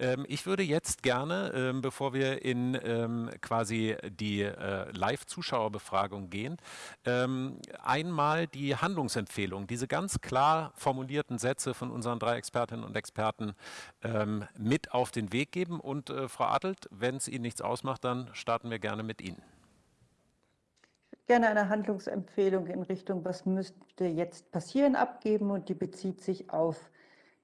Ähm, ich würde jetzt gerne, ähm, bevor wir in ähm, quasi die äh, Live-Zuschauerbefragung gehen, ähm, einmal die Handlungsempfehlung, diese ganz klar formulierten Sätze von unseren drei Expertinnen und Experten ähm, mit auf den Weg geben. Und äh, Frau Adelt, wenn es Ihnen nichts ausmacht, dann starten wir gerne mit Ihnen gerne eine Handlungsempfehlung in Richtung, was müsste jetzt passieren, abgeben und die bezieht sich auf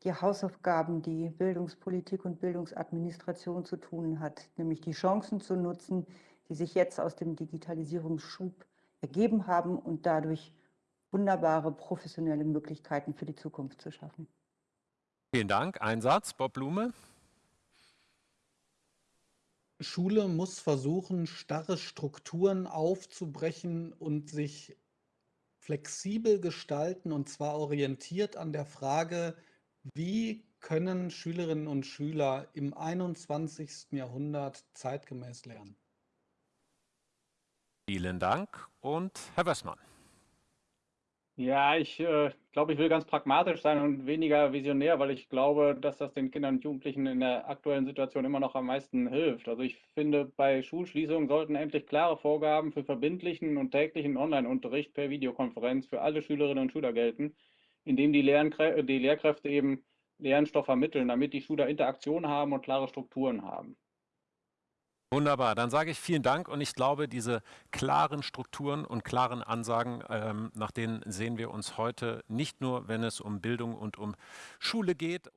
die Hausaufgaben, die Bildungspolitik und Bildungsadministration zu tun hat, nämlich die Chancen zu nutzen, die sich jetzt aus dem Digitalisierungsschub ergeben haben und dadurch wunderbare professionelle Möglichkeiten für die Zukunft zu schaffen. Vielen Dank. Ein Satz, Bob Blume. Schule muss versuchen, starre Strukturen aufzubrechen und sich flexibel gestalten, und zwar orientiert an der Frage, wie können Schülerinnen und Schüler im 21. Jahrhundert zeitgemäß lernen? Vielen Dank. Und Herr Wessmann. Ja, ich äh, glaube, ich will ganz pragmatisch sein und weniger visionär, weil ich glaube, dass das den Kindern und Jugendlichen in der aktuellen Situation immer noch am meisten hilft. Also ich finde, bei Schulschließungen sollten endlich klare Vorgaben für verbindlichen und täglichen Online-Unterricht per Videokonferenz für alle Schülerinnen und Schüler gelten, indem die, Lernkrä die Lehrkräfte eben Lernstoff vermitteln, damit die Schüler Interaktion haben und klare Strukturen haben. Wunderbar, dann sage ich vielen Dank und ich glaube, diese klaren Strukturen und klaren Ansagen, ähm, nach denen sehen wir uns heute nicht nur, wenn es um Bildung und um Schule geht.